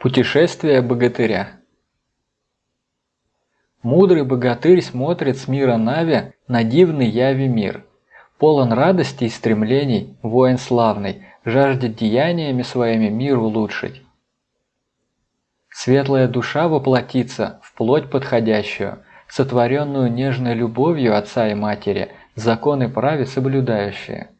Путешествие богатыря Мудрый богатырь смотрит с мира Нави на дивный яви мир. Полон радости и стремлений, воин славный, жаждет деяниями своими мир улучшить. Светлая душа воплотится в плоть подходящую, сотворенную нежной любовью отца и матери, законы праве соблюдающие.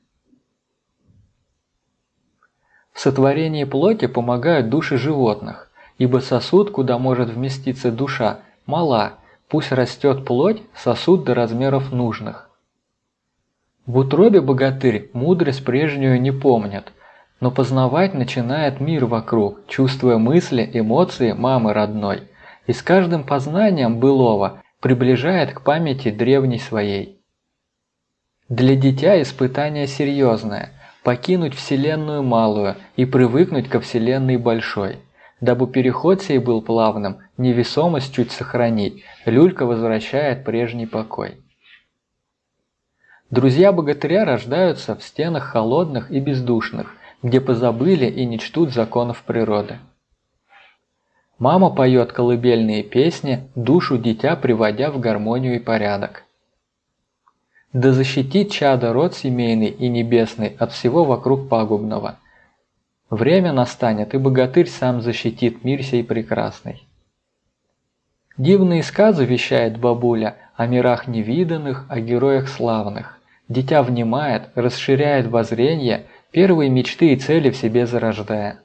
В сотворении плоти помогают души животных, ибо сосуд, куда может вместиться душа, мала, пусть растет плоть, сосуд до размеров нужных. В утробе богатырь мудрость прежнюю не помнит, но познавать начинает мир вокруг, чувствуя мысли, эмоции мамы родной, и с каждым познанием былого приближает к памяти древней своей. Для дитя испытание серьезное – покинуть Вселенную малую и привыкнуть ко Вселенной большой. Дабы переход сей был плавным, невесомость чуть сохранить, люлька возвращает прежний покой. Друзья богатыря рождаются в стенах холодных и бездушных, где позабыли и не чтут законов природы. Мама поет колыбельные песни, душу дитя приводя в гармонию и порядок. Да защитит чадо род семейный и небесный от всего вокруг пагубного. Время настанет, и богатырь сам защитит мир сей прекрасный. Дивные сказы вещает бабуля о мирах невиданных, о героях славных. Дитя внимает, расширяет воззрение, первые мечты и цели в себе зарождая.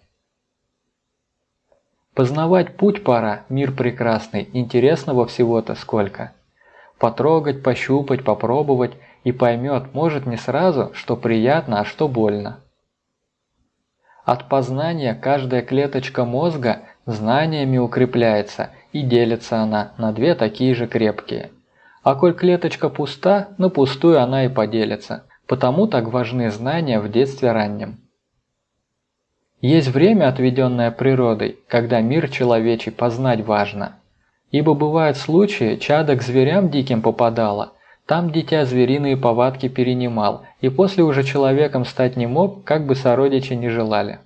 Познавать путь пора, мир прекрасный, интересного всего-то сколько – потрогать, пощупать, попробовать и поймет, может не сразу, что приятно, а что больно. От познания каждая клеточка мозга знаниями укрепляется и делится она на две такие же крепкие. А коль клеточка пуста, на пустую она и поделится, потому так важны знания в детстве раннем. Есть время, отведенное природой, когда мир человечий познать важно – Ибо бывают случаи, чадо к зверям диким попадало, там дитя звериные повадки перенимал, и после уже человеком стать не мог, как бы сородичи не желали.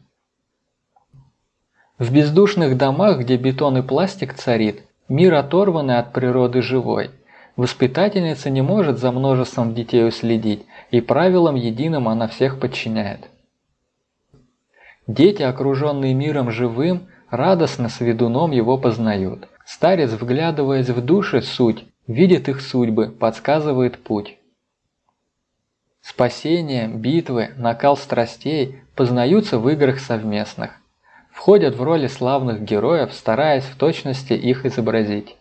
В бездушных домах, где бетон и пластик царит, мир оторванный от природы живой. Воспитательница не может за множеством детей уследить, и правилам единым она всех подчиняет. Дети, окруженные миром живым, радостно с ведуном его познают. Старец, вглядываясь в души суть, видит их судьбы, подсказывает путь. Спасение, битвы, накал страстей познаются в играх совместных. Входят в роли славных героев, стараясь в точности их изобразить.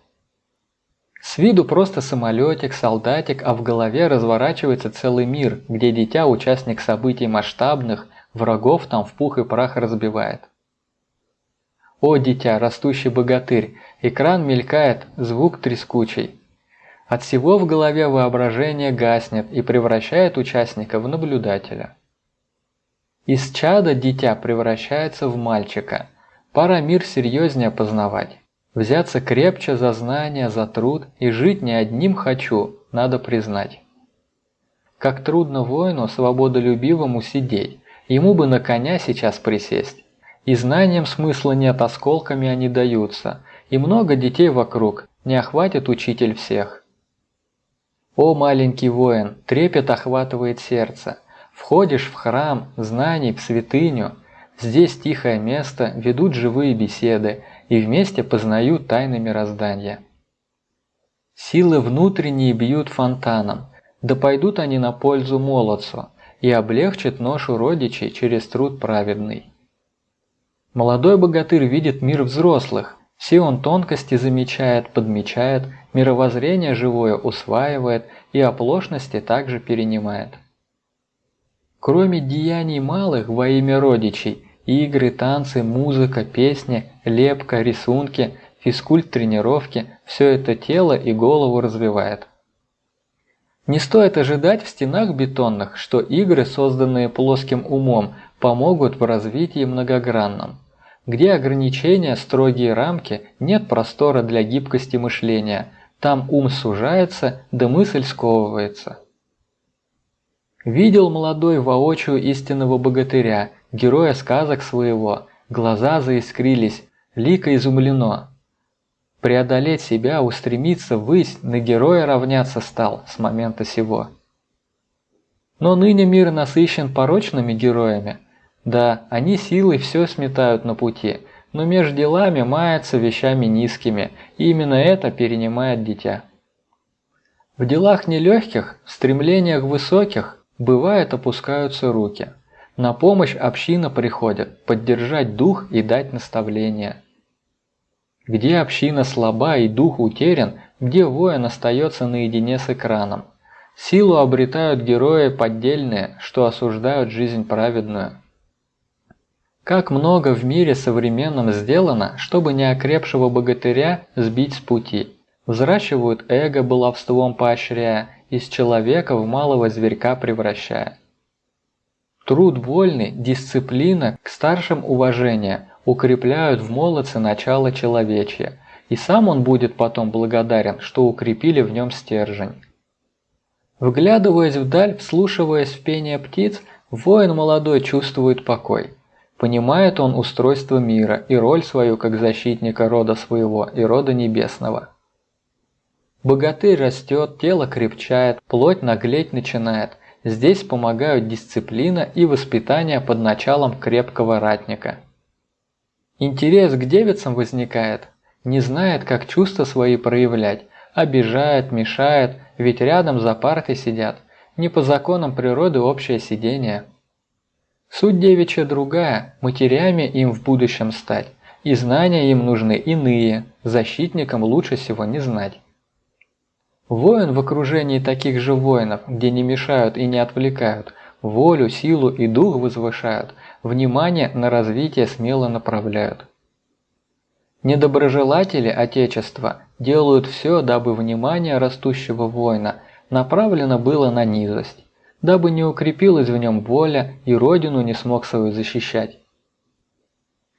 С виду просто самолетик, солдатик, а в голове разворачивается целый мир, где дитя участник событий масштабных, врагов там в пух и прах разбивает. О, дитя, растущий богатырь, экран мелькает, звук трескучий. От всего в голове воображение гаснет и превращает участника в наблюдателя. Из чада дитя превращается в мальчика. Пора мир серьезнее познавать. Взяться крепче за знания, за труд и жить не одним хочу, надо признать. Как трудно воину свободолюбивому сидеть, ему бы на коня сейчас присесть. И знаниям смысла нет, осколками они даются, и много детей вокруг, не охватит учитель всех. О, маленький воин, трепет охватывает сердце. Входишь в храм, знаний, в святыню. Здесь тихое место, ведут живые беседы и вместе познают тайны мироздания. Силы внутренние бьют фонтаном, да пойдут они на пользу молодцу и облегчат ношу родичей через труд праведный. Молодой богатырь видит мир взрослых, все он тонкости замечает, подмечает, мировоззрение живое усваивает и оплошности также перенимает. Кроме деяний малых во имя родичей, игры, танцы, музыка, песни, лепка, рисунки, физкульт, тренировки – все это тело и голову развивает. Не стоит ожидать в стенах бетонных, что игры, созданные плоским умом, помогут в развитии многогранном. Где ограничения, строгие рамки, нет простора для гибкости мышления, там ум сужается, да мысль сковывается. Видел молодой воочию истинного богатыря, героя сказок своего, глаза заискрились, лико изумлено. Преодолеть себя, устремиться ввысь, на героя равняться стал с момента сего. Но ныне мир насыщен порочными героями. Да, они силой все сметают на пути, но между делами мается вещами низкими, и именно это перенимает дитя. В делах нелегких, в стремлениях высоких, бывает опускаются руки. На помощь община приходит, поддержать дух и дать наставление. Где община слаба и дух утерян, где воин остается наедине с экраном. Силу обретают герои поддельные, что осуждают жизнь праведную. Как много в мире современном сделано, чтобы неокрепшего богатыря сбить с пути. Взращивают эго баловством поощряя, из человека в малого зверька превращая. Труд вольный, дисциплина, к старшим уважение укрепляют в молодце начало человечья, и сам он будет потом благодарен, что укрепили в нем стержень. Вглядываясь вдаль, вслушиваясь в пение птиц, воин молодой чувствует покой. Понимает он устройство мира и роль свою как защитника рода своего и рода небесного. Богатырь растет, тело крепчает, плоть наглеть начинает. Здесь помогают дисциплина и воспитание под началом крепкого ратника. Интерес к девицам возникает, не знает, как чувства свои проявлять, обижает, мешает, ведь рядом за партой сидят, не по законам природы общее сидение. Суть девичья другая, матерями им в будущем стать, и знания им нужны иные, защитникам лучше всего не знать. Воин в окружении таких же воинов, где не мешают и не отвлекают, волю, силу и дух возвышают, внимание на развитие смело направляют. Недоброжелатели Отечества делают все, дабы внимание растущего воина направлено было на низость, дабы не укрепилась в нем воля и родину не смог свою защищать.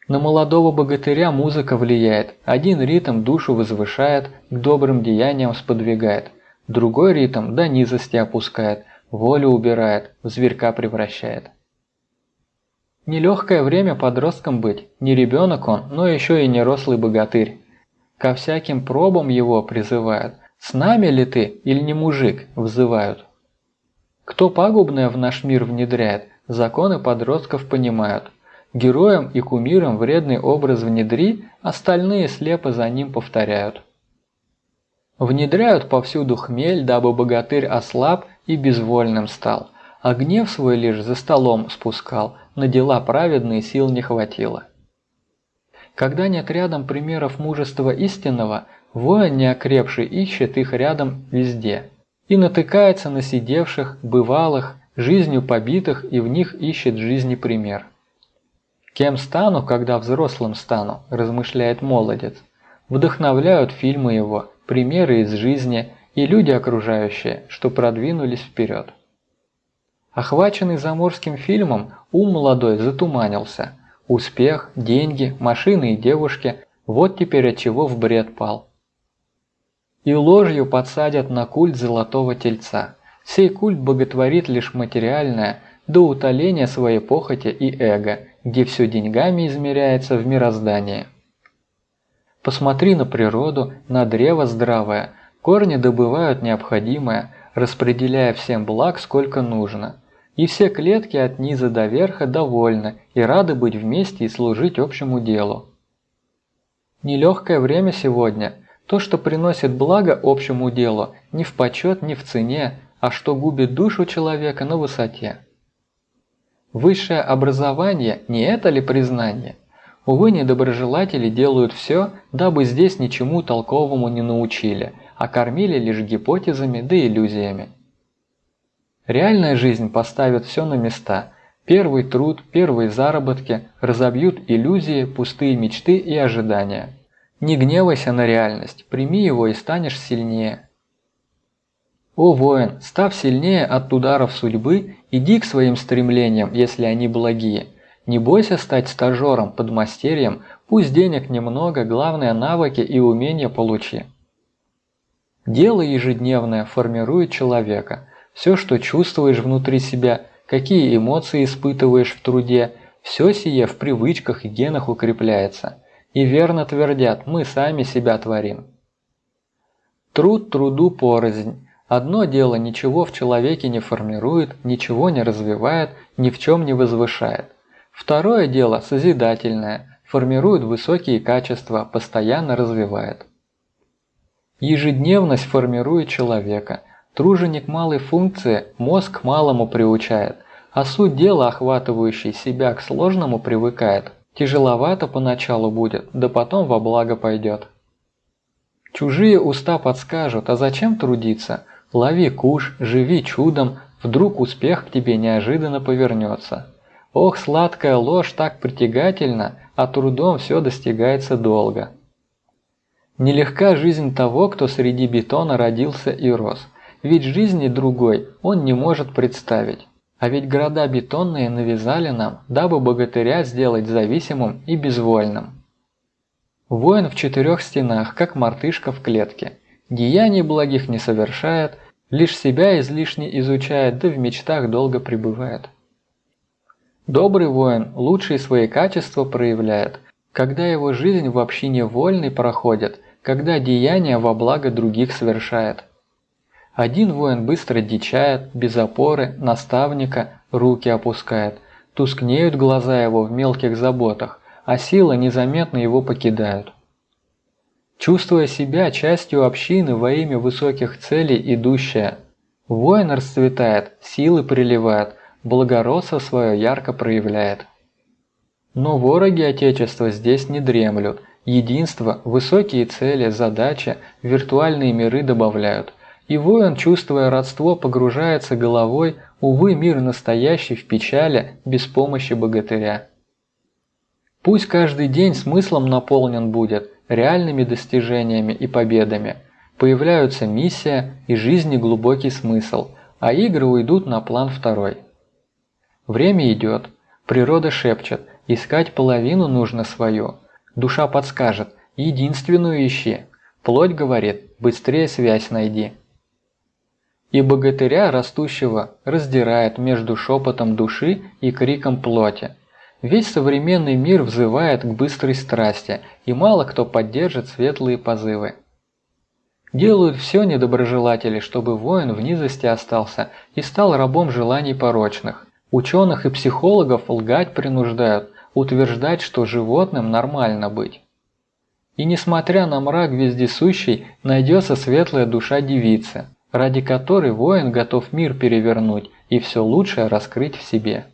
На молодого богатыря музыка влияет, один ритм душу возвышает, к добрым деяниям сподвигает, другой ритм до низости опускает, волю убирает, в зверька превращает. Нелегкое время подростком быть, не ребенок он, но еще и не рослый богатырь. Ко всяким пробам его призывают, с нами ли ты или не мужик, взывают. Кто пагубное в наш мир внедряет, законы подростков понимают – Героям и кумирам вредный образ внедри, остальные слепо за ним повторяют. Внедряют повсюду хмель, дабы богатырь ослаб и безвольным стал, а гнев свой лишь за столом спускал, на дела праведные сил не хватило. Когда нет рядом примеров мужества истинного, воин неокрепший ищет их рядом везде и натыкается на сидевших, бывалых, жизнью побитых и в них ищет жизни пример. Кем стану, когда взрослым стану, размышляет молодец. Вдохновляют фильмы его, примеры из жизни и люди окружающие, что продвинулись вперед. Охваченный заморским фильмом, ум молодой затуманился. Успех, деньги, машины и девушки – вот теперь от чего в бред пал. И ложью подсадят на культ золотого тельца. Сей культ боготворит лишь материальное, до утоления своей похоти и эго, где все деньгами измеряется в мироздании. Посмотри на природу, на древо здравое, корни добывают необходимое, распределяя всем благ сколько нужно. И все клетки от низа до верха довольны и рады быть вместе и служить общему делу. Нелегкое время сегодня. То, что приносит благо общему делу, не в почет, не в цене, а что губит душу человека на высоте. Высшее образование – не это ли признание? Увы, недоброжелатели делают все, дабы здесь ничему толковому не научили, а кормили лишь гипотезами да иллюзиями. Реальная жизнь поставит все на места. Первый труд, первые заработки разобьют иллюзии, пустые мечты и ожидания. Не гневайся на реальность, прими его и станешь сильнее. О воин, став сильнее от ударов судьбы, иди к своим стремлениям, если они благие. Не бойся стать стажером, подмастерьем, пусть денег немного, главное навыки и умения получи. Дело ежедневное формирует человека. Все, что чувствуешь внутри себя, какие эмоции испытываешь в труде, все сие в привычках и генах укрепляется. И верно твердят, мы сами себя творим. Труд труду порознь. Одно дело ничего в человеке не формирует, ничего не развивает, ни в чем не возвышает. Второе дело созидательное, формирует высокие качества, постоянно развивает. Ежедневность формирует человека. Труженик малой функции мозг малому приучает, а суть дела, охватывающий себя к сложному, привыкает. Тяжеловато поначалу будет, да потом во благо пойдет. Чужие уста подскажут, а зачем трудиться? Лови куш, живи чудом, вдруг успех к тебе неожиданно повернется. Ох, сладкая ложь так притягательна, а трудом все достигается долго. Нелегка жизнь того, кто среди бетона родился и рос, ведь жизни другой он не может представить. А ведь города бетонные навязали нам, дабы богатыря сделать зависимым и безвольным. Воин в четырех стенах, как мартышка в клетке. Деяний благих не совершает, лишь себя излишне изучает, да в мечтах долго пребывает. Добрый воин лучшие свои качества проявляет, когда его жизнь в общине вольной проходит, когда деяния во благо других совершает. Один воин быстро дичает, без опоры, наставника, руки опускает. Тускнеют глаза его в мелких заботах, а силы незаметно его покидают. Чувствуя себя частью общины во имя высоких целей идущая, воин расцветает, силы приливает, благородство свое ярко проявляет. Но вороги Отечества здесь не дремлют, единство, высокие цели, задачи, виртуальные миры добавляют. И воин, чувствуя родство, погружается головой, увы, мир настоящий в печали, без помощи богатыря. Пусть каждый день смыслом наполнен будет, реальными достижениями и победами. Появляются миссия и жизни глубокий смысл, а игры уйдут на план второй. Время идет, природа шепчет, искать половину нужно свою. Душа подскажет, единственную ищи. Плоть говорит, быстрее связь найди. И богатыря растущего раздирает между шепотом души и криком плоти. Весь современный мир взывает к быстрой страсти, и мало кто поддержит светлые позывы. Делают все недоброжелатели, чтобы воин в низости остался и стал рабом желаний порочных. Ученых и психологов лгать принуждают, утверждать, что животным нормально быть. И несмотря на мрак вездесущий, найдется светлая душа девицы – ради которой воин готов мир перевернуть и все лучшее раскрыть в себе.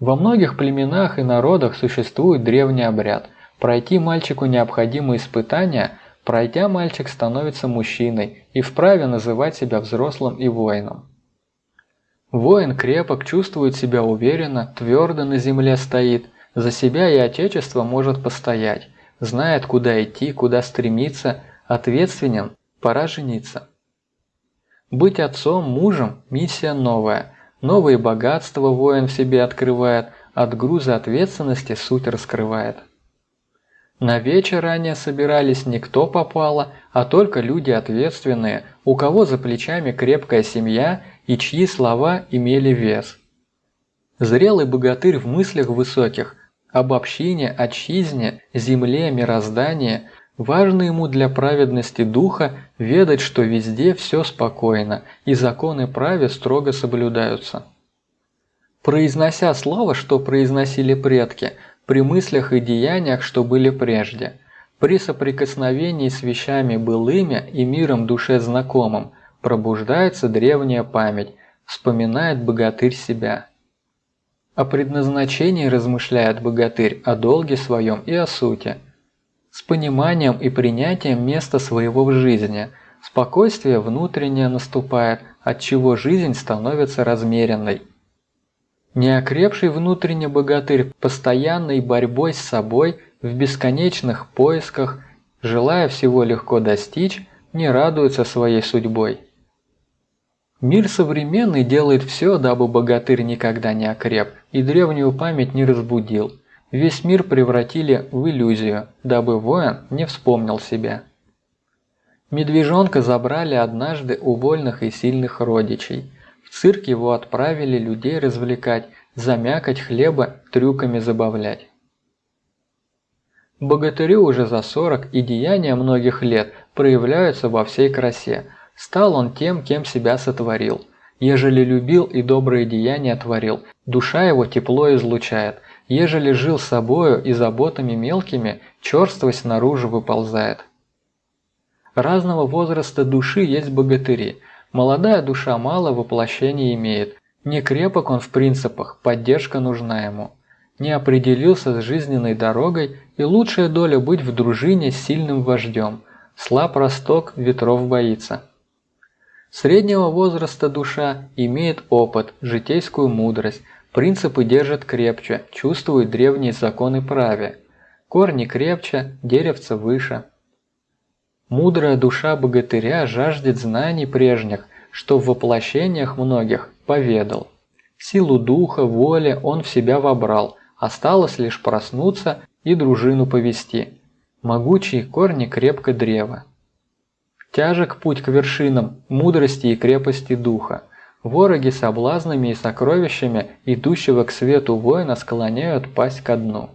Во многих племенах и народах существует древний обряд. Пройти мальчику необходимые испытания, пройдя мальчик становится мужчиной и вправе называть себя взрослым и воином. Воин крепок, чувствует себя уверенно, твердо на земле стоит, за себя и отечество может постоять, знает куда идти, куда стремиться, ответственен, пора жениться. Быть отцом, мужем – миссия новая. Новые богатства воин в себе открывает, от груза ответственности суть раскрывает. На вечер ранее собирались не кто попало, а только люди ответственные, у кого за плечами крепкая семья и чьи слова имели вес. Зрелый богатырь в мыслях высоких, об общине, отчизне, земле, мироздании – Важно ему для праведности духа ведать, что везде все спокойно, и законы праве строго соблюдаются. Произнося слово, что произносили предки, при мыслях и деяниях, что были прежде, при соприкосновении с вещами былыми и миром душе знакомым, пробуждается древняя память, вспоминает богатырь себя. О предназначении размышляет богатырь, о долге своем и о сути – с пониманием и принятием места своего в жизни. Спокойствие внутреннее наступает, от чего жизнь становится размеренной. Неокрепший внутренне богатырь постоянной борьбой с собой в бесконечных поисках, желая всего легко достичь, не радуется своей судьбой. Мир современный делает все, дабы богатырь никогда не окреп и древнюю память не разбудил – Весь мир превратили в иллюзию, дабы воин не вспомнил себя. Медвежонка забрали однажды у вольных и сильных родичей. В цирк его отправили людей развлекать, замякать хлеба, трюками забавлять. Богатырю уже за 40 и деяния многих лет проявляются во всей красе. Стал он тем, кем себя сотворил. Ежели любил и добрые деяния творил, душа его тепло излучает. Ежели жил собою и заботами мелкими, черствость наружу выползает. Разного возраста души есть богатыри. Молодая душа мало воплощений имеет. Не крепок он в принципах, поддержка нужна ему. Не определился с жизненной дорогой, и лучшая доля быть в дружине с сильным вождем. Слаб росток, ветров боится. Среднего возраста душа имеет опыт, житейскую мудрость, принципы держит крепче, чувствует древние законы праве. Корни крепче, деревца выше. Мудрая душа богатыря жаждет знаний прежних, что в воплощениях многих поведал. Силу духа, воли он в себя вобрал, осталось лишь проснуться и дружину повести. Могучие корни крепко древа. Тяжек путь к вершинам мудрости и крепости духа. Вороги соблазнами и сокровищами идущего к свету воина склоняют пасть ко дну.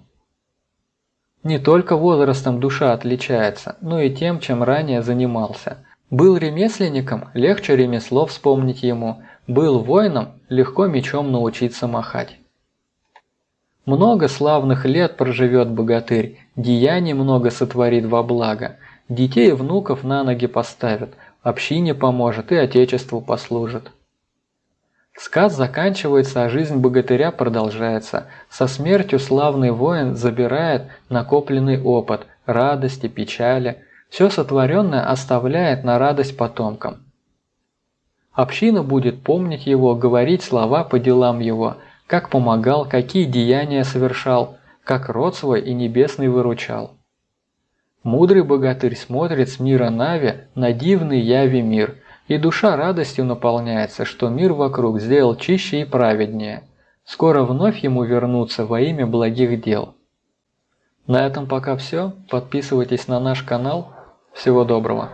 Не только возрастом душа отличается, но и тем, чем ранее занимался. Был ремесленником, легче ремесло вспомнить ему, был воином, легко мечом научиться махать. Много славных лет проживет богатырь, деяний много сотворит во благо – Детей и внуков на ноги поставит, общине поможет и отечеству послужит. Сказ заканчивается, а жизнь богатыря продолжается. Со смертью славный воин забирает накопленный опыт, радости, печали. Все сотворенное оставляет на радость потомкам. Община будет помнить его, говорить слова по делам его, как помогал, какие деяния совершал, как род свой и небесный выручал. Мудрый богатырь смотрит с мира Нави на дивный яви мир, и душа радостью наполняется, что мир вокруг сделал чище и праведнее. Скоро вновь ему вернуться во имя благих дел. На этом пока все. Подписывайтесь на наш канал. Всего доброго.